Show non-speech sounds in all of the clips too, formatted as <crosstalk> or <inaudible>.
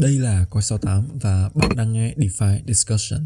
Đây là Coi 68 và bạn đang nghe DeFi Discussion.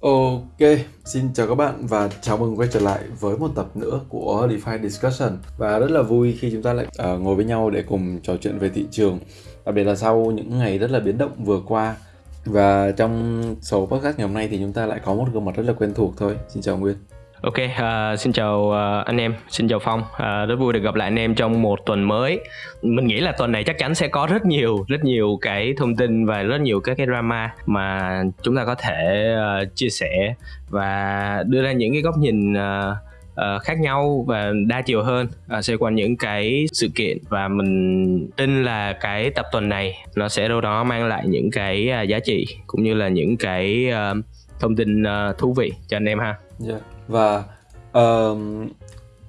Ok, xin chào các bạn và chào mừng quay trở lại với một tập nữa của DeFi Discussion. Và rất là vui khi chúng ta lại uh, ngồi với nhau để cùng trò chuyện về thị trường Đặc biệt là sau những ngày rất là biến động vừa qua. Và trong số podcast ngày hôm nay thì chúng ta lại có một gương mặt rất là quen thuộc thôi. Xin chào Nguyên. Ok, uh, xin chào uh, anh em, xin chào Phong. Uh, rất vui được gặp lại anh em trong một tuần mới. Mình nghĩ là tuần này chắc chắn sẽ có rất nhiều, rất nhiều cái thông tin và rất nhiều các cái drama mà chúng ta có thể uh, chia sẻ và đưa ra những cái góc nhìn uh, uh, khác nhau và đa chiều hơn uh, xoay quanh những cái sự kiện và mình tin là cái tập tuần này nó sẽ đâu đó mang lại những cái uh, giá trị cũng như là những cái uh, thông tin uh, thú vị cho anh em ha. Yeah. Và uh,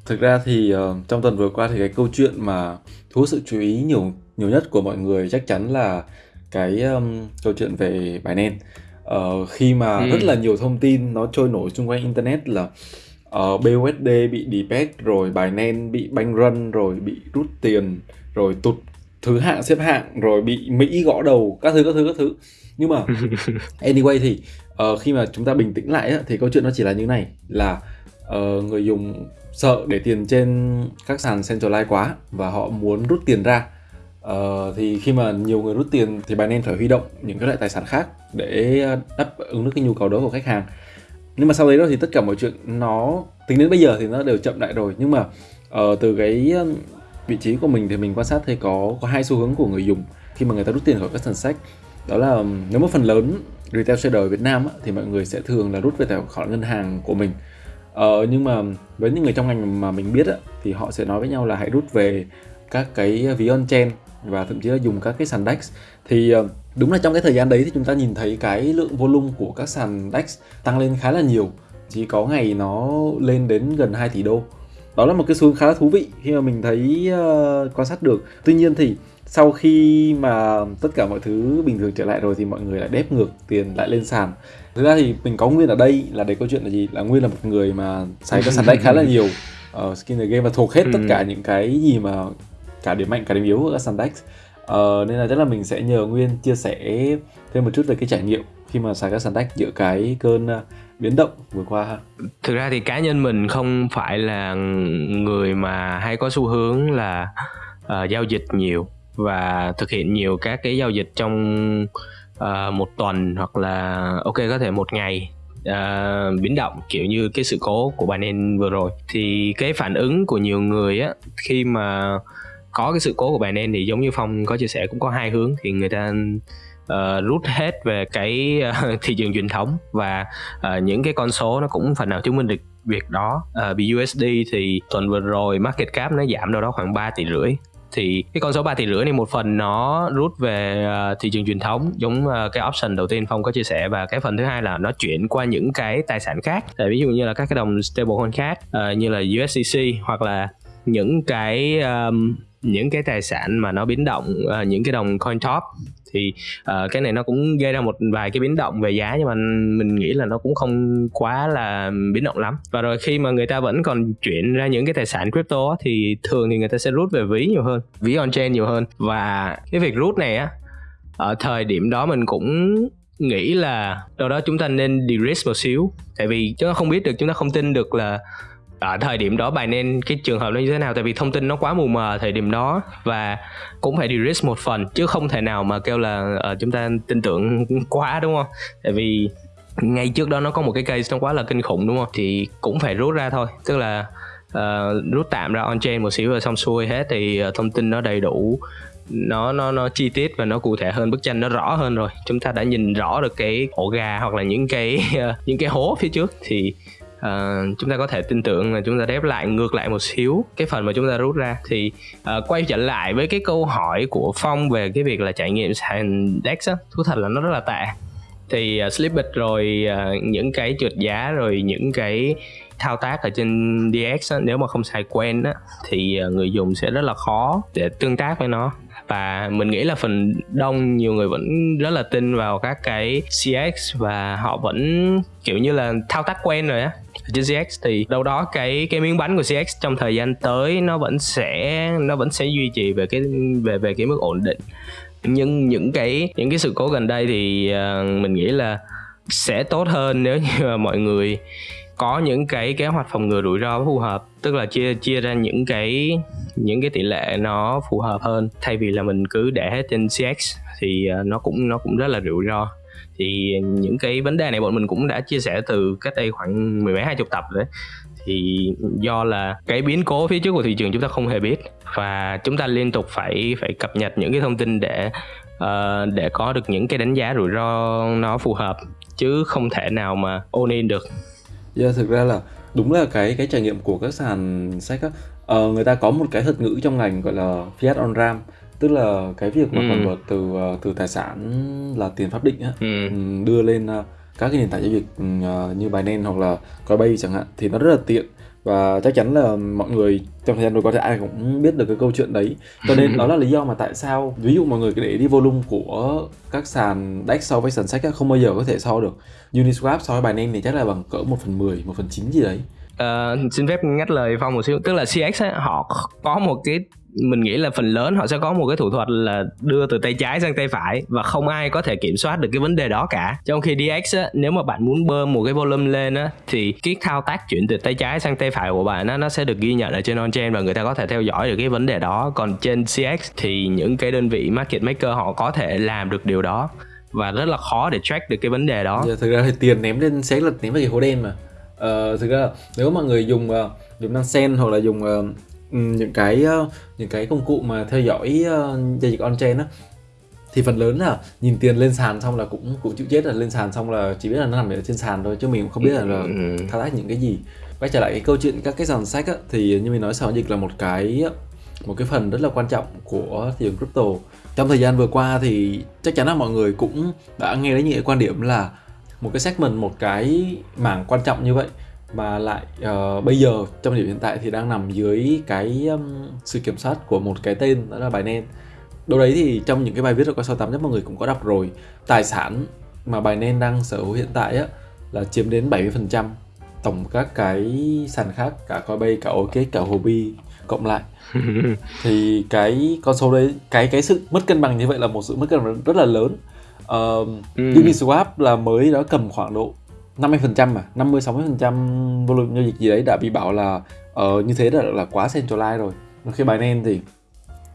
thực ra thì uh, trong tuần vừa qua thì cái câu chuyện mà thu hút sự chú ý nhiều nhiều nhất của mọi người chắc chắn là cái um, câu chuyện về Binance uh, khi mà ừ. rất là nhiều thông tin nó trôi nổi xung quanh internet là uh, BUSD bị debate rồi Binance bị banh run rồi bị rút tiền rồi tụt thứ hạng xếp hạng rồi bị Mỹ gõ đầu các thứ các thứ các thứ nhưng mà <laughs> anyway thì uh, khi mà chúng ta bình tĩnh lại thì câu chuyện nó chỉ là như này là uh, người dùng sợ để tiền trên các sàn centralized quá và họ muốn rút tiền ra. Uh, thì khi mà nhiều người rút tiền thì Binance phải huy động những cái loại tài sản khác để đáp ứng được cái nhu cầu đó của khách hàng. Nhưng mà sau đấy đó thì tất cả mọi chuyện nó tính đến bây giờ thì nó đều chậm lại rồi. Nhưng mà uh, từ cái vị trí của mình thì mình quan sát thấy có có hai xu hướng của người dùng khi mà người ta rút tiền khỏi các sàn sách. Đó là nếu mà phần lớn retail trader ở Việt Nam á, thì mọi người sẽ thường là rút về tài khoản ngân hàng của mình. Ờ, nhưng mà với những người trong ngành mà mình biết á, thì họ sẽ nói với nhau là hãy rút về các cái ví on chain và thậm chí là dùng các cái sàn DEX thì ờ, đúng là trong cái thời gian đấy thì chúng ta nhìn thấy cái lượng volume của các sàn DEX tăng lên khá là nhiều chỉ có ngày nó lên đến gần 2 tỷ đô. Đó là một cái xu hướng khá là thú vị khi mà mình thấy uh, quan sát được. Tuy nhiên thì sau khi mà tất cả mọi thứ bình thường trở lại rồi thì mọi người lại đép ngược tiền lại lên sàn. Thực ra thì mình có nguyên ở đây là để câu chuyện là gì? Là nguyên là một người mà xài các sàn deck khá là <laughs> nhiều. Ở uh, skin game và thuộc hết tất ừ. cả những cái gì mà cả điểm mạnh cả điểm yếu của các sàn deck uh, nên là chắc là mình sẽ nhờ nguyên chia sẻ thêm một chút về cái trải nghiệm khi mà xài các sàn deck giữa cái cơn uh, biến động vừa qua ha. Thực ra thì cá nhân mình không phải là người mà hay có xu hướng là uh, giao dịch nhiều và thực hiện nhiều các cái giao dịch trong uh, một tuần hoặc là ok có thể một ngày uh, biến động kiểu như cái sự cố của Binance vừa rồi. Thì cái phản ứng của nhiều người á khi mà có cái sự cố của Binance thì giống như Phong có chia sẻ cũng có hai hướng. Thì người ta uh, rút hết về cái uh, <laughs> thị trường truyền thống và uh, những cái con số nó cũng phần nào chứng minh được việc đó. Uh, BUSD thì tuần vừa rồi market cap nó giảm đâu đó khoảng 3 tỷ rưỡi thì cái con số 3 tỷ rưỡi này một phần nó rút về à, thị trường truyền thống, giống à, cái option đầu tiên phong có chia sẻ. Và cái phần thứ hai là nó chuyển qua những cái tài sản khác. Ví dụ như là các cái đồng stablecoin khác à, như là USDC hoặc là những cái um, những cái tài sản mà nó biến động uh, những cái đồng coin top thì uh, cái này nó cũng gây ra một vài cái biến động về giá nhưng mà mình nghĩ là nó cũng không quá là biến động lắm. Và rồi khi mà người ta vẫn còn chuyển ra những cái tài sản crypto thì thường thì người ta sẽ rút về ví nhiều hơn ví on chain nhiều hơn. Và cái việc rút này á ở thời điểm đó mình cũng nghĩ là đâu đó chúng ta nên de-risk một xíu. Tại vì chúng ta không biết được chúng ta không tin được là ở thời điểm đó bài nên cái trường hợp nó như thế nào? Tại vì thông tin nó quá mù mờ thời điểm đó và cũng phải de-risk một phần chứ không thể nào mà kêu là uh, chúng ta tin tưởng quá đúng không? Tại vì ngay trước đó nó có một cái case nó quá là kinh khủng đúng không? Thì cũng phải rút ra thôi. Tức là uh, rút tạm ra on chain một xíu rồi xong xuôi hết thì uh, thông tin nó đầy đủ nó nó nó chi tiết và nó cụ thể hơn bức tranh nó rõ hơn rồi. Chúng ta đã nhìn rõ được cái ổ gà hoặc là những cái uh, <laughs> những cái hố phía trước. Thì uh, chúng ta có thể tin tưởng là chúng ta đép lại ngược lại một xíu cái phần mà chúng ta rút ra. Thì uh, quay trở lại với cái câu hỏi của phong về cái việc là trải nghiệm sàn dex á thú thật là nó rất là tệ. Thì ờ, uh, Slippit rồi uh, những cái trượt giá rồi những cái thao tác ở trên DX á, nếu mà không xài quen á, thì uh, người dùng sẽ rất là khó để tương tác với nó. Và mình nghĩ là phần đông nhiều người vẫn rất là tin vào các cái CX và họ vẫn kiểu như là thao tác quen rồi á trên CX thì đâu đó cái cái miếng bánh của CX trong thời gian tới nó vẫn sẽ nó vẫn sẽ duy trì về cái về về cái mức ổn định. Nhưng những cái những cái sự cố gần đây thì uh, mình nghĩ là sẽ tốt hơn <laughs> nếu như mà mọi người có những cái kế hoạch phòng ngừa rủi ro phù hợp tức là chia chia ra những cái những cái tỷ lệ nó phù hợp hơn. Thay vì là mình cứ để hết trên CX thì uh, nó cũng nó cũng rất là rủi ro thì những cái vấn đề này bọn mình cũng đã chia sẻ từ cách đây khoảng mười mấy hai chục tập đấy thì do là cái biến cố phía trước của thị trường chúng ta không hề biết và chúng ta liên tục phải phải cập nhật những cái thông tin để uh, để có được những cái đánh giá rủi ro nó phù hợp chứ không thể nào mà ôn in được. Yeah, thực ra là đúng là cái cái trải nghiệm của các sàn sách á, uh, người ta có một cái thuật ngữ trong ngành gọi là fiat on ram tức là cái việc mà ừ. convert từ ờ, từ tài sản là tiền pháp định á ừ. đưa lên các cái nền tảng giao dịch như Binance hoặc là Coinbase chẳng hạn thì nó rất là tiện và chắc chắn là mọi người trong thời gian vừa qua thì ai cũng biết được cái câu chuyện đấy cho nên đó là lý do mà tại sao ví dụ mọi người cứ để đi volume của các sàn DEX so với sàn sách không bao giờ có thể so được Uniswap so với Binance thì chắc là bằng cỡ 1 phần 10, 1 phần 9 gì đấy Uh, xin phép ngắt lời phong một xíu tức là CX ấy, họ có một cái mình nghĩ là phần lớn họ sẽ có một cái thủ thuật là đưa từ tay trái sang tay phải và không ai có thể kiểm soát được cái vấn đề đó cả trong khi DX á, nếu mà bạn muốn bơm một cái volume lên á thì cái thao tác chuyển từ tay trái sang tay phải của bạn á, nó sẽ được ghi nhận ở trên on-chain và người ta có thể theo dõi được cái vấn đề đó còn trên CX thì những cái đơn vị market maker họ có thể làm được điều đó và rất là khó để track được cái vấn đề đó. Giờ thực ra thì tiền ném lên sẽ là ném vào cái hố đen mà. Ờ, thực ra nếu mà người dùng uh, dùng năng sen hoặc là dùng uh, những cái uh, những cái công cụ mà theo dõi uh, giao dịch on chain á thì phần lớn là nhìn tiền lên sàn xong là cũng cũng chịu chết là lên sàn xong là chỉ biết là nó nằm ở trên sàn thôi chứ mình cũng không biết là, là ừ. thao tác những cái gì. Quay trở lại cái câu chuyện các cái sàn sách á, thì như mình nói sàn dịch là một cái một cái phần rất là quan trọng của thị trường crypto. Trong thời gian vừa qua thì chắc chắn là mọi người cũng đã nghe đến những cái quan điểm là một cái segment một cái mảng quan trọng như vậy mà lại uh, bây giờ trong điểm hiện tại thì đang nằm dưới cái um, sự kiểm soát của một cái tên đó là Binance. Đâu đấy thì trong những cái bài viết ở qua 68 nhất mọi người cũng có đọc rồi tài sản mà Binance đang sở hữu hiện tại á là chiếm đến 70% tổng các cái sàn khác cả Coinbase cả OKX cả Huobi cộng lại. <laughs> Thì cái con số đấy cái cái sự mất cân bằng như vậy là một sự mất cân bằng rất là lớn uh, ừ. Uniswap là mới đó cầm khoảng độ 50% mà 50 60% volume giao dịch gì đấy đã bị bảo là uh, như thế là là quá centralized rồi. Khi Binance thì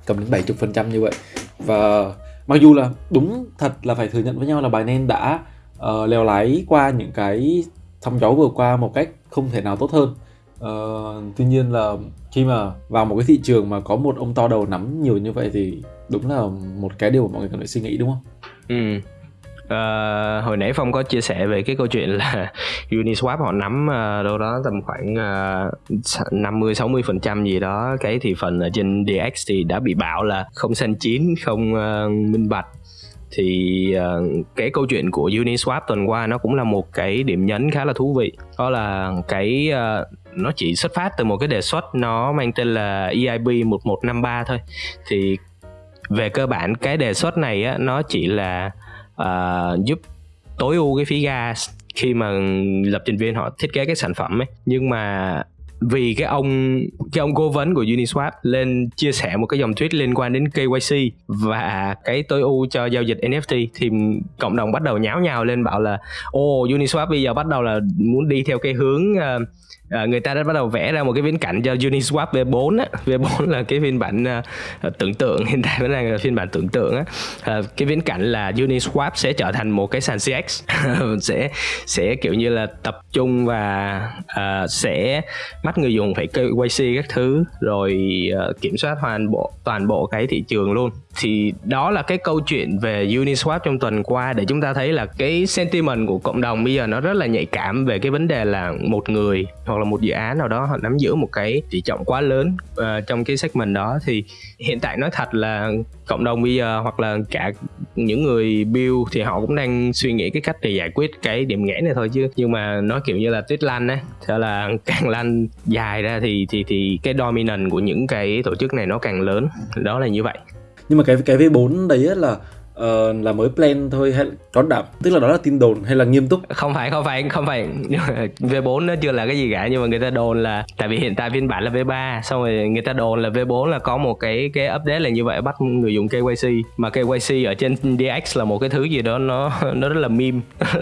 cầm đến 70% như vậy. Và mặc dù là đúng thật là phải thừa nhận với nhau là Binance đã uh, leo lái qua những cái sóng gió vừa qua một cách không thể nào tốt hơn. Uh, tuy nhiên là khi mà vào một cái thị trường mà có một ông to đầu nắm nhiều như vậy thì đúng là một cái điều mà mọi người cần phải suy nghĩ đúng không? Ừ. À, hồi nãy Phong có chia sẻ về cái câu chuyện là <laughs> Uniswap họ nắm uh, đâu đó tầm khoảng uh, 50 60 phần trăm gì đó. Cái thị phần ở trên DX thì đã bị bảo là không xanh chín không uh, minh bạch. Thì uh, cái câu chuyện của Uniswap tuần qua nó cũng là một cái điểm nhấn khá là thú vị. Đó là cái uh, nó chỉ xuất phát từ một cái đề xuất nó mang tên là EIB 1153 thôi. Thì về cơ bản cái đề xuất này á, nó chỉ là uh, giúp tối ưu cái phí gas khi mà lập trình viên họ thiết kế cái sản phẩm ấy. Nhưng mà vì cái ông cái ông cố vấn của Uniswap lên chia sẻ một cái dòng tweet liên quan đến KYC và cái tối ưu cho giao dịch NFT thì cộng đồng bắt đầu nháo nhào lên bảo là ô Uniswap bây giờ bắt đầu là muốn đi theo cái hướng uh, à, người ta đã bắt đầu vẽ ra một cái viễn cảnh cho Uniswap V4 á. V4 là cái phiên bản uh, tưởng tượng. <laughs> Hiện tại vẫn đang là phiên bản tưởng tượng á. Ờ, cái viễn cảnh là Uniswap sẽ trở thành một cái sàn CX <laughs> sẽ sẽ kiểu như là tập trung và uh, sẽ bắt người dùng phải KYC các thứ rồi uh, kiểm soát hoàn bộ toàn bộ cái thị trường luôn. Thì đó là cái câu chuyện về Uniswap trong tuần qua để chúng ta thấy là cái sentiment của cộng đồng bây giờ nó rất là nhạy cảm về cái vấn đề là một người hoặc là một dự án nào đó họ nắm giữ một cái tỷ trọng quá lớn uh, trong cái segment đó. Thì hiện tại nói thật là cộng đồng bây giờ hoặc là cả những người build thì họ cũng đang suy nghĩ cái cách để giải quyết cái điểm nghẽn này thôi chứ. Nhưng mà nói kiểu như là tuyết lanh á thế là <laughs> càng lanh dài ra thì thì thì cái dominant của những cái tổ chức này nó càng lớn. Đó là như vậy. Nhưng mà cái cái V4 đấy là uh, là mới plan thôi hay có đảm tức là đó là tin đồn hay là nghiêm túc? Không phải không phải không phải. <laughs> V4 nó chưa là cái gì cả nhưng mà người ta đồn là tại vì hiện tại phiên bản là V3 xong rồi người ta đồn là V4 là có một cái cái update là như vậy bắt người dùng KYC mà KYC ở trên DX là một cái thứ gì đó nó <laughs> nó rất là meme <laughs>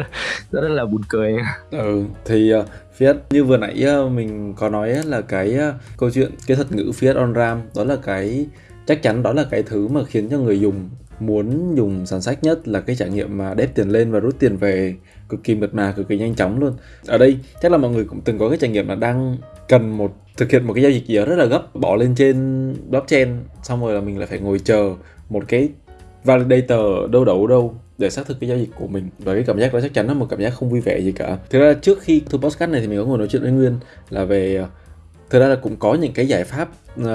nó rất là buồn cười. Ừ thì uh, Fiat như vừa nãy uh, mình có nói là cái uh, câu chuyện cái thuật ngữ Fiat on RAM đó là cái chắc chắn đó là cái thứ mà khiến cho người dùng muốn dùng sàn sách nhất là cái trải nghiệm mà đép tiền lên và rút tiền về cực kỳ mượt mà, cực kỳ nhanh chóng luôn. Ở đây, chắc là mọi người cũng từng có cái trải nghiệm là đang cần một, thực hiện một cái giao dịch gì đó rất là gấp, bỏ lên trên blockchain, xong rồi là mình lại phải ngồi chờ một cái validator đâu đâu đâu để xác thực cái giao dịch của mình. Và cái cảm giác đó chắc chắn là một cảm giác không vui vẻ gì cả. Thực ra trước khi thu podcast này thì mình có ngồi nói chuyện với nguyên là về thực ra là cũng có những cái giải pháp uh,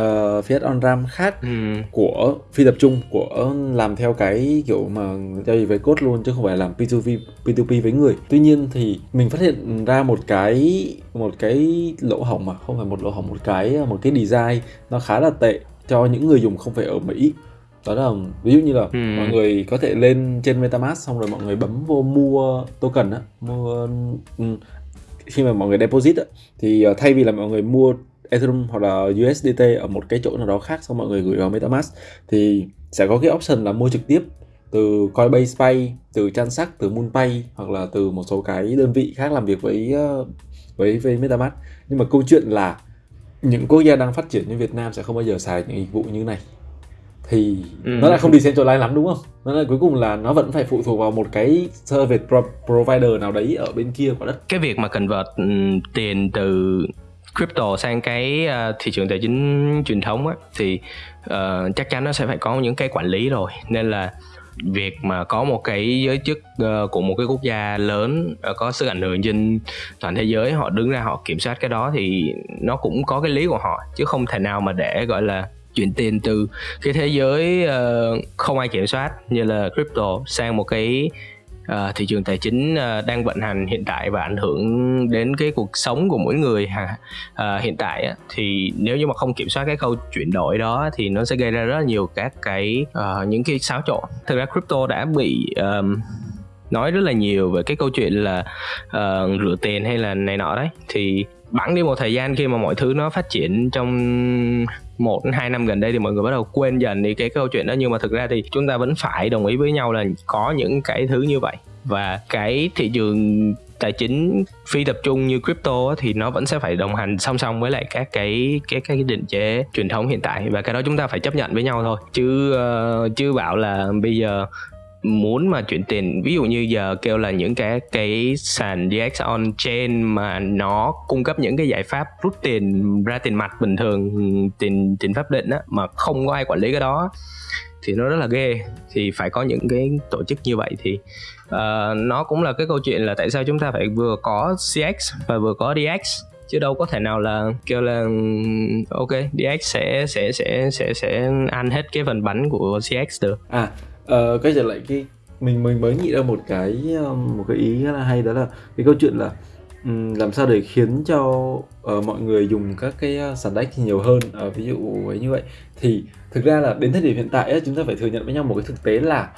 Fiat on RAM khác ừ. của phi tập trung của làm theo cái kiểu mà giao dịch với code luôn chứ không phải làm P2P P2P với người. Tuy nhiên thì mình phát hiện ra một cái một cái lỗ hổng mà không phải một lỗ hổng một cái một cái design nó khá là tệ cho những người dùng không phải ở Mỹ đó là ví dụ như là ừ. mọi người có thể lên trên MetaMask xong rồi mọi người bấm vô mua token á mua um, khi mà mọi người deposit thì ờ, thay vì là mọi người mua Ethereum hoặc là USDT ở một cái chỗ nào đó khác xong mọi người gửi vào MetaMask thì sẽ có cái option là mua trực tiếp từ Coinbase Pay, từ Transact, từ MoonPay hoặc là từ một số cái đơn vị khác làm việc với ờ, với với MetaMask. Nhưng mà câu chuyện là những quốc gia đang phát triển như Việt Nam sẽ không bao giờ xài những dịch vụ như này thì ừ. nó lại không đi decentralized lắm đúng không? Nó là cuối cùng là nó vẫn phải phụ thuộc vào một cái service provider nào đấy ở bên kia quả đất. Cái việc mà convert um, tiền từ crypto sang cái uh, thị trường tài chính truyền thống á thì uh, chắc chắn nó sẽ phải có những cái quản lý rồi nên là việc mà có một cái giới chức uh, của một cái quốc gia lớn uh, có sức ảnh hưởng trên toàn thế giới họ đứng ra họ kiểm soát cái đó thì nó cũng có cái lý của họ chứ không thể nào mà để gọi là chuyển tiền từ cái thế giới uh, không ai kiểm soát như là crypto sang một cái uh, thị trường tài chính uh, đang vận hành hiện tại và ảnh hưởng đến cái cuộc sống của mỗi người ha. Uh, hiện tại uh, thì nếu như mà không kiểm soát cái khâu chuyển đổi đó thì nó sẽ gây ra rất là nhiều các cái uh, những cái xáo trộn. Thực ra crypto đã bị um, nói rất là nhiều về cái câu chuyện là uh, rửa tiền hay là này nọ đấy. Thì bẵng đi một thời gian khi mà mọi thứ nó phát triển trong một hai năm gần đây thì mọi người bắt đầu quên dần đi cái câu chuyện đó. Nhưng mà thực ra thì chúng ta vẫn phải đồng ý với nhau là có những cái thứ như vậy. Và cái thị trường tài chính phi tập trung như crypto thì nó vẫn sẽ phải đồng hành song song với lại các cái cái cái định chế truyền thống hiện tại. Và cái đó chúng ta phải chấp nhận với nhau thôi. Chứ uh, chứ bảo là bây giờ muốn mà chuyển tiền. Ví dụ như giờ kêu là những cái cái sàn DX on chain mà nó cung cấp những cái giải pháp rút tiền ra tiền mặt bình thường tiền tiền pháp định á mà không có ai quản lý cái đó thì nó rất là ghê. Thì phải có những cái tổ chức như vậy thì uh, nó cũng là cái câu chuyện là tại sao chúng ta phải vừa có CX và vừa có DX chứ đâu có thể nào là kêu là ok DX sẽ sẽ sẽ sẽ sẽ ăn hết cái phần bánh của CX được. À ờ, quay trở lại cái mình mình mới nghĩ ra một cái um, một cái ý rất là hay đó là cái câu chuyện là làm sao để khiến cho uh, mọi người dùng các cái ờ, sàn đách nhiều hơn uh, ví dụ ấy như vậy. Thì thực ra là đến thời điểm hiện tại chúng ta phải thừa nhận với nhau một cái thực tế là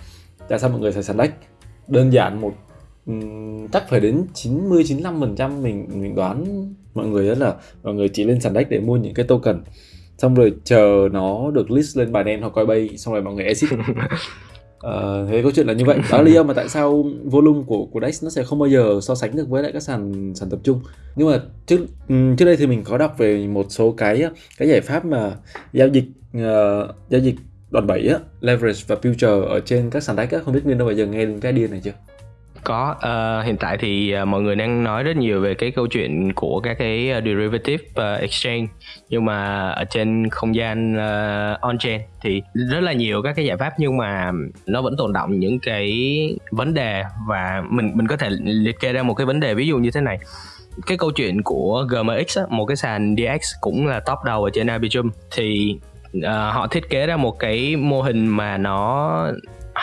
tại sao mọi người xài sàn đách đơn giản một um, chắc phải đến 90 95 phần trăm mình mình đoán mọi người rất là mọi người chỉ lên sàn đách để mua những cái token. Xong rồi chờ nó được list lên bài đen hoặc Coinbase xong rồi mọi người exit. <laughs> Ờ, thế câu chuyện là như vậy. Đó là lý do mà tại sao volume của của Dex nó sẽ không bao giờ so sánh được với lại các sàn sàn tập trung. Nhưng mà trước ừ, trước đây thì mình có đọc về một số cái cái giải pháp mà giao dịch uh, giao dịch đòn bẩy á leverage và future ở trên các sàn đáy á. Không biết nguyên đâu bao giờ nghe đến cái điên này chưa? Có uh, hiện tại thì uh, mọi người đang nói rất nhiều về cái câu chuyện của các cái uh, derivative uh, exchange nhưng mà ở trên không gian uh, on chain thì rất là nhiều các cái giải pháp nhưng mà nó vẫn tồn động những cái vấn đề và mình mình có thể liệt kê ra một cái vấn đề ví dụ như thế này. Cái câu chuyện của GMX á, một cái sàn DX cũng là top đầu ở trên Arbitrum thì uh, họ thiết kế ra một cái mô hình mà nó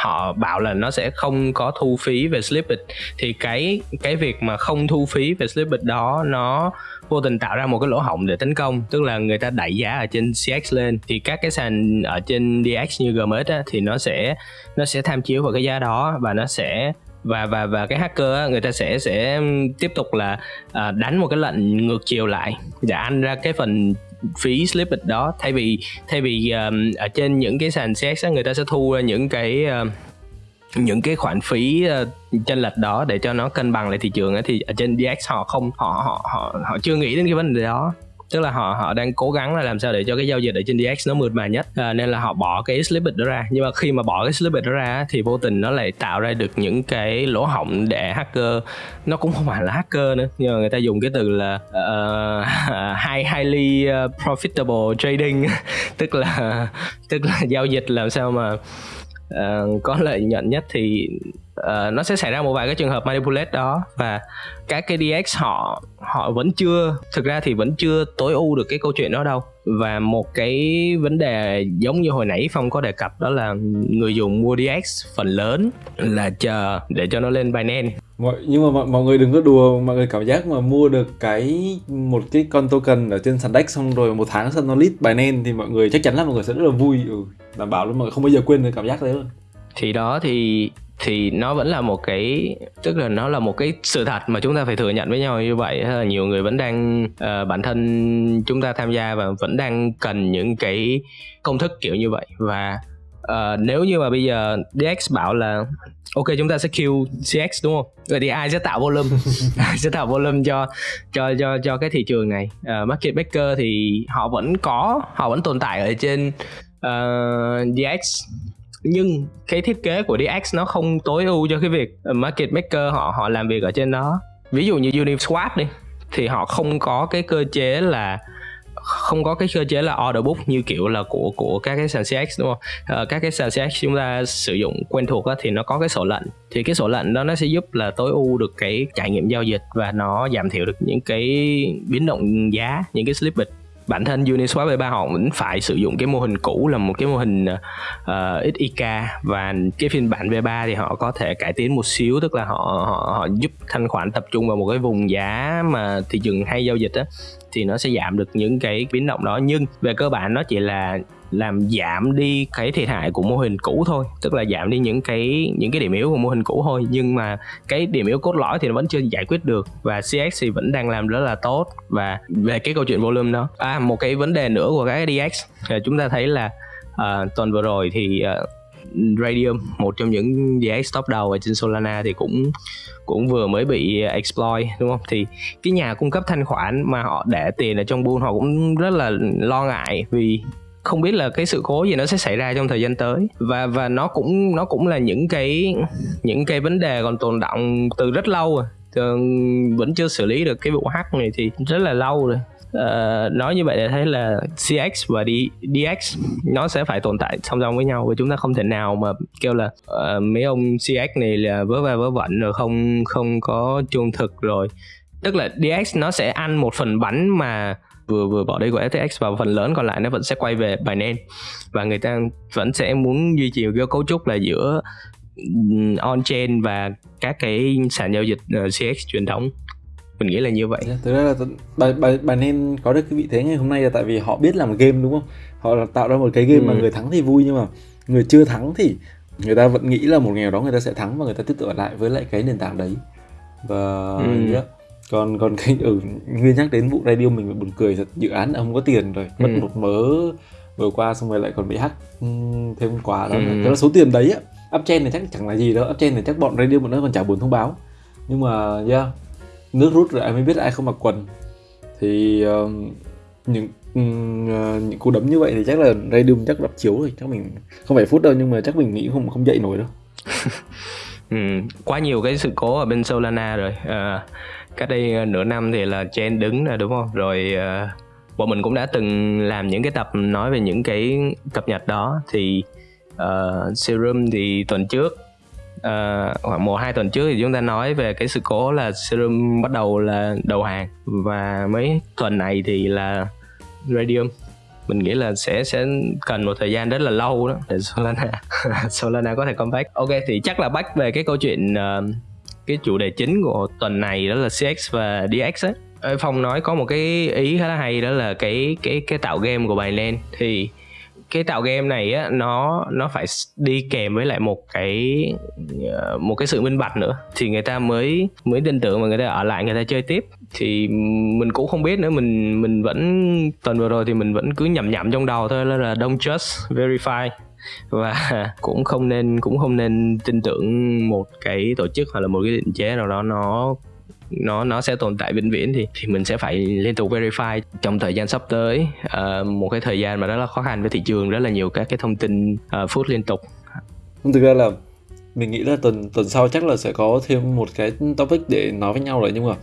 họ bảo là nó sẽ không có thu phí về slippage thì cái cái việc mà không thu phí về slippage đó nó vô tình tạo ra một cái lỗ hổng để tấn công. Tức là người ta đẩy giá ở trên CX lên. Thì các cái sàn ở trên DX như GMX á, thì nó sẽ nó sẽ tham chiếu vào cái giá đó và nó sẽ và và và cái hacker á, người ta sẽ sẽ tiếp tục là à, đánh một cái lệnh ngược chiều lại. Dạ, để ăn ra cái phần phí slippage đó. Thay vì thay vì um, ở trên những cái sàn CX người ta sẽ thu ra những cái uh, những cái khoản phí uh, chênh lệch đó để cho nó cân bằng lại thị trường ấy, thì ở trên DX họ không họ họ họ họ chưa nghĩ đến cái vấn đề đó tức là họ họ đang cố gắng là làm sao để cho cái giao dịch ở trên DX nó mượt mà nhất. À, nên là họ bỏ cái slippage đó ra. Nhưng mà khi mà bỏ cái slippage đó ra thì vô tình nó lại tạo ra được những cái lỗ hổng để hacker. Nó cũng không phải là hacker nữa nhưng mà người ta dùng cái từ là ờ, <laughs> uh, high highly ờ, profitable trading. <laughs> Tức là <laughs> tức là giao dịch làm sao mà uh, có lợi nhuận nhất thì uh, nó sẽ xảy ra một vài cái trường hợp manipulate đó và các cái DX họ họ vẫn chưa thực ra thì vẫn chưa tối ưu được cái câu chuyện đó đâu. Và một cái vấn đề giống như hồi nãy phong có đề cập đó là người dùng mua DX phần lớn là chờ để cho nó lên Binance. Mọi nhưng mà mọi, mọi người đừng có đùa mọi người cảm giác mà mua được cái một cái con token ở trên sàn DEX xong rồi một tháng sau nó list Binance thì mọi người chắc chắn là mọi người sẽ rất là vui. Ừ, đảm bảo luôn mọi người không bao giờ quên được cảm giác đấy luôn. Thì đó thì thì nó vẫn là một cái tức là nó là một cái sự thật mà chúng ta phải thừa nhận với nhau như vậy. Là nhiều người vẫn đang uh, bản thân chúng ta tham gia và vẫn đang cần những cái công thức kiểu như vậy. Và uh, nếu như mà bây giờ DX bảo là ok chúng ta sẽ kill CX đúng không? Vậy thì ai sẽ tạo volume? <laughs> Ai sẽ tạo volume cho cho cho cho cái thị trường này? Uh, market maker thì họ vẫn có họ vẫn tồn tại ở trên uh, DX nhưng cái thiết kế của DX nó không tối ưu cho cái việc market maker họ họ làm việc ở trên đó. Ví dụ như Uniswap đi thì họ không có cái cơ chế là không có cái cơ chế là order book như kiểu là của của các cái sàn CX đúng không? À, các cái sàn CX chúng ta sử dụng quen thuộc á, thì nó có cái sổ lệnh. Thì cái sổ lệnh đó nó sẽ giúp là tối ưu được cái trải nghiệm giao dịch và nó giảm thiểu được những cái biến động giá những cái slippage bản thân Uniswap V3 họ vẫn phải sử dụng cái mô hình cũ là một cái mô hình ờ, ờ, uh, XIK và cái phiên bản V3 thì họ có thể cải tiến một xíu tức là họ họ, họ giúp thanh khoản tập trung vào một cái vùng giá mà thị trường hay giao dịch á thì nó sẽ giảm được những cái biến động đó. Nhưng về cơ bản nó chỉ là làm giảm đi cái thiệt hại của mô hình cũ thôi tức là giảm đi những cái những cái điểm yếu của mô hình cũ thôi. Nhưng mà cái điểm yếu cốt lõi thì nó vẫn chưa giải quyết được và CX thì vẫn đang làm rất là tốt. Và về cái câu chuyện volume đó à một cái vấn đề nữa của cái DX à, chúng ta thấy là uh, tuần vừa rồi thì uh, Radium, một trong những DX top đầu ở trên Solana thì cũng cũng vừa mới bị exploit, đúng không? Thì cái nhà cung cấp thanh khoản mà họ để tiền ở trong buôn họ cũng rất là lo ngại vì không biết là cái sự cố gì nó sẽ xảy ra trong thời gian tới. Và và nó cũng nó cũng là những cái những cái vấn đề còn tồn động từ rất lâu à. rồi vẫn chưa xử lý được cái vụ hack này thì rất là lâu rồi uh, nói như vậy để thấy là CX và D, DX nó sẽ phải tồn tại song song với nhau và chúng ta không thể nào mà kêu là uh, mấy ông CX này là vớ va vớ vẩn rồi không không có trung thực rồi. Tức là DX nó sẽ ăn một phần bánh mà vừa vừa bỏ đi của FTX và phần lớn còn lại nó vẫn sẽ quay về Binance. Và người ta vẫn sẽ muốn duy trì cái cấu trúc là giữa on chain và các cái sàn giao dịch ờ, CX truyền thống mình nghĩ là như vậy thực ra là bài bài bài nên có được cái vị thế ngày hôm nay là tại vì họ biết làm game đúng không họ tạo ra một cái game ừ. mà người thắng thì vui nhưng mà người chưa thắng thì người ta vẫn nghĩ là một ngày đó người ta sẽ thắng và người ta tiếp tục ở lại với lại cái nền tảng đấy và ừ. yeah. còn còn cái ừ, nguyên nhắc đến vụ radio mình buồn cười thật dự án không có tiền rồi mất ừ. một mớ vừa qua xong rồi lại còn bị hack ừ, thêm quá đó ừ. cái là số tiền đấy á upchain này chắc chẳng là gì đâu upchain này chắc bọn radio bọn nó còn chả buồn thông báo nhưng mà yeah nước rút rồi ai mới biết ai không mặc quần. Thì uh, những uh, những cú đấm như vậy thì chắc là Radium chắc đập chiếu rồi chắc mình không phải phút đâu nhưng mà chắc mình nghĩ không không dậy nổi đâu. <laughs> Ừ, quá nhiều cái sự cố ở bên Solana rồi. À, cách đây ờ, nửa năm thì là Chen đứng rồi đúng không? Rồi à, bọn mình cũng đã từng làm những cái tập nói về những cái cập nhật đó. Thì uh, Serum thì tuần trước uh, khoảng một hai tuần trước thì chúng ta nói về cái sự cố là serum bắt đầu là đầu hàng. Và mấy tuần này thì là radium. Mình nghĩ là sẽ sẽ cần một thời gian rất là lâu đó để Solana <laughs> Solana có thể comeback. Ok thì chắc là back về cái câu chuyện uh, cái chủ đề chính của tuần này đó là CX và DX ấy Phong nói có một cái ý khá là hay đó là cái cái cái tạo game của Binance. Thì cái tạo game này á, nó nó phải đi kèm với lại một cái ờ, một cái sự minh bạch nữa. Thì người ta mới mới tin tưởng mà người ta ở lại, người ta chơi tiếp. Thì mình cũng không biết nữa, mình mình vẫn, tuần vừa rồi thì mình vẫn cứ nhầm nhầm trong đầu thôi là don't just verify. Và <laughs> cũng không nên, cũng không nên tin tưởng một cái tổ chức hoặc là một cái định chế nào đó nó nó nó sẽ tồn tại vĩnh viễn thì thì mình sẽ phải liên tục verify. Trong thời gian sắp tới uh, một cái thời gian mà rất là khó khăn với thị trường rất là nhiều các cái thông tin ờ, uh, phút liên tục. Thực ra là mình nghĩ là tuần tuần sau chắc là sẽ có thêm một cái topic để nói với nhau rồi nhưng mà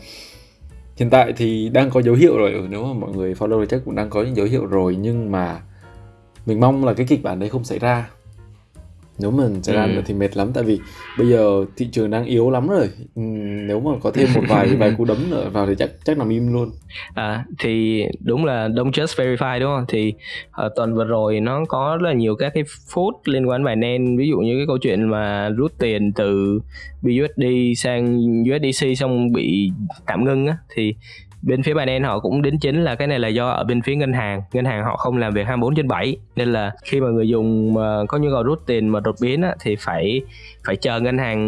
hiện tại thì đang có dấu hiệu rồi. Nếu mà mọi người follow thì chắc cũng đang có những dấu hiệu rồi nhưng mà mình mong là cái kịch bản đấy không xảy ra nếu mà xảy ra ừ. thì mệt lắm tại vì bây giờ thị trường đang yếu lắm rồi. Ừ, nếu mà có thêm một vài <laughs> vài cú đấm nữa vào thì chắc chắc nằm im luôn. À thì đúng là don't just verify đúng không? Thì uh, tuần vừa rồi nó có rất là nhiều các cái phút liên quan bài nen ví dụ như cái câu chuyện mà rút tiền từ BUSD sang USDC xong bị tạm ngưng á thì bên phía Binance họ cũng đính chính là cái này là do ở bên phía ngân hàng. Ngân hàng họ không làm việc 24 trên 7 nên là khi mà người dùng mà có nhu cầu rút tiền mà đột biến á, thì phải phải chờ ngân hàng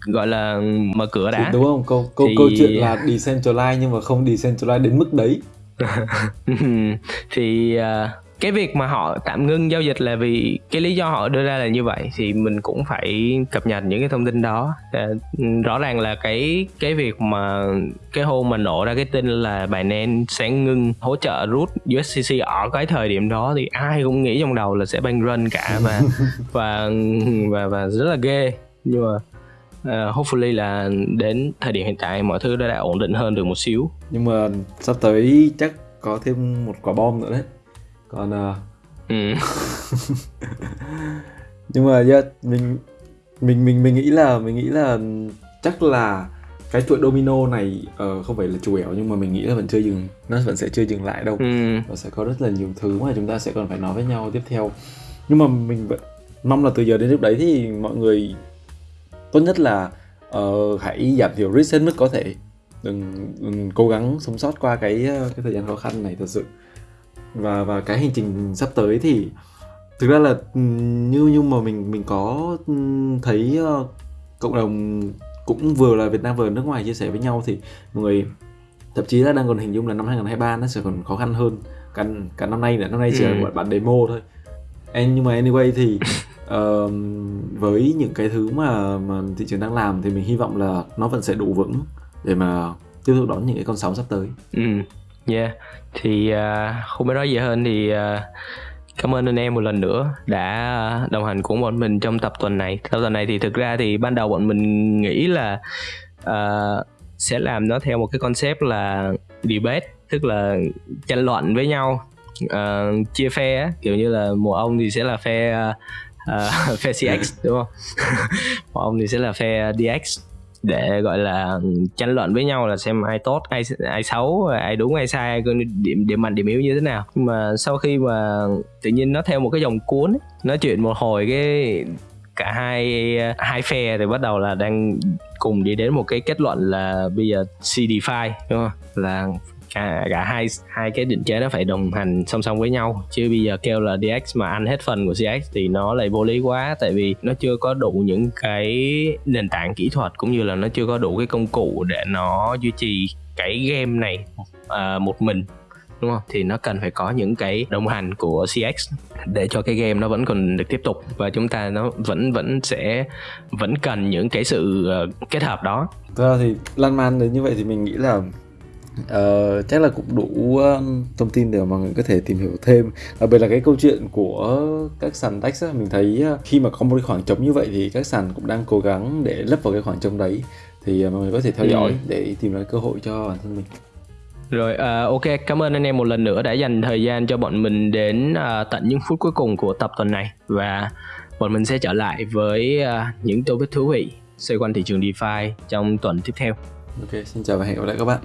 gọi là mở cửa đã. Đúng không? Câu câu thì... câu chuyện là decentralized nhưng mà không decentralized đến mức đấy. <laughs> Thì uh, cái việc mà họ tạm ngưng giao dịch là vì cái lý do họ đưa ra là như vậy thì mình cũng phải cập nhật những cái thông tin đó. À, rõ ràng là cái cái việc mà cái hôm mà nổ ra cái tin là Binance sẽ ngưng hỗ trợ rút USDC ở cái thời điểm đó thì ai cũng nghĩ trong đầu là sẽ banh run cả <laughs> và và và và rất là ghê. Nhưng mà uh, hopefully là đến thời điểm hiện tại mọi thứ đã, đã ổn định hơn được một xíu. Nhưng mà sắp tới chắc có thêm một quả bom nữa đấy còn uh... ừ. <laughs> nhưng mà yeah, mình mình mình mình nghĩ là mình nghĩ là chắc là cái chuỗi domino này uh, không phải là chủ yếu nhưng mà mình nghĩ là vẫn chưa dừng nó vẫn sẽ chưa dừng lại đâu ừ. và sẽ có rất là nhiều thứ mà chúng ta sẽ còn phải nói với nhau tiếp theo nhưng mà mình vẫn mong là từ giờ đến lúc đấy thì mọi người tốt nhất là uh, hãy giảm thiểu risk hết mức có thể đừng, đừng cố gắng sống sót qua cái cái thời gian khó khăn này thật sự và và cái hành trình sắp tới thì thực ra là như như mà mình mình có thấy uh, cộng đồng cũng vừa là Việt Nam vừa nước ngoài chia sẻ với nhau thì mọi người thậm chí là đang còn hình dung là năm 2023 nó sẽ còn khó khăn hơn cả cả năm nay nữa năm nay chỉ là ừ. một bản demo thôi And, nhưng mà anyway thì <laughs> uh, với những cái thứ mà mà thị trường đang làm thì mình hy vọng là nó vẫn sẽ đủ vững để mà tiếp tục đón những cái con sóng sắp tới. Ừ. Yeah, thì uh, không biết nói gì hơn thì uh, cảm ơn anh em một lần nữa đã đồng hành cùng bọn mình trong tập tuần này. Tập tuần này thì thực ra thì ban đầu bọn mình nghĩ là uh, sẽ làm nó theo một cái concept là debate, tức là tranh luận với nhau, uh, chia phe á, kiểu như là một ông thì sẽ là phe uh, <laughs> phe CX đúng không? <laughs> một ông thì sẽ là phe DX để gọi là tranh luận với nhau là xem ai tốt ai ai xấu ai đúng ai sai điểm điểm mạnh điểm yếu như thế nào. Nhưng mà sau khi mà tự nhiên nó theo một cái dòng cuốn ấy, nói chuyện một hồi cái cả hai hai phe thì bắt đầu là đang cùng đi đến một cái kết luận là bây giờ CDFI đúng không? Là cả cả hai hai cái định chế nó phải đồng hành song song với nhau chứ bây giờ kêu là DX mà ăn hết phần của CX thì nó lại vô lý quá tại vì nó chưa có đủ những cái nền tảng kỹ thuật cũng như là nó chưa có đủ cái công cụ để nó duy trì cái game này uh, một mình đúng không thì nó cần phải có những cái đồng hành của CX để cho cái game nó vẫn còn được tiếp tục và chúng ta nó vẫn vẫn sẽ vẫn cần những cái sự uh, kết hợp đó. Thực thì lan man đến như vậy thì mình nghĩ là Uh, chắc là cũng đủ um, thông tin để mọi người có thể tìm hiểu thêm đặc biệt là cái câu chuyện của các sàn DEX á, mình thấy uh, khi mà có một cái khoảng trống như vậy thì các sàn cũng đang cố gắng để lấp vào cái khoảng trống đấy thì uh, mọi người có thể theo dõi ừ. để tìm ra cơ hội cho bản thân mình rồi uh, ok cảm ơn anh em một lần nữa đã dành thời gian cho bọn mình đến uh, tận những phút cuối cùng của tập tuần này và bọn mình sẽ trở lại với uh, những topic thú vị xoay quanh thị trường DeFi trong tuần tiếp theo. Ok, xin chào và hẹn gặp lại các bạn.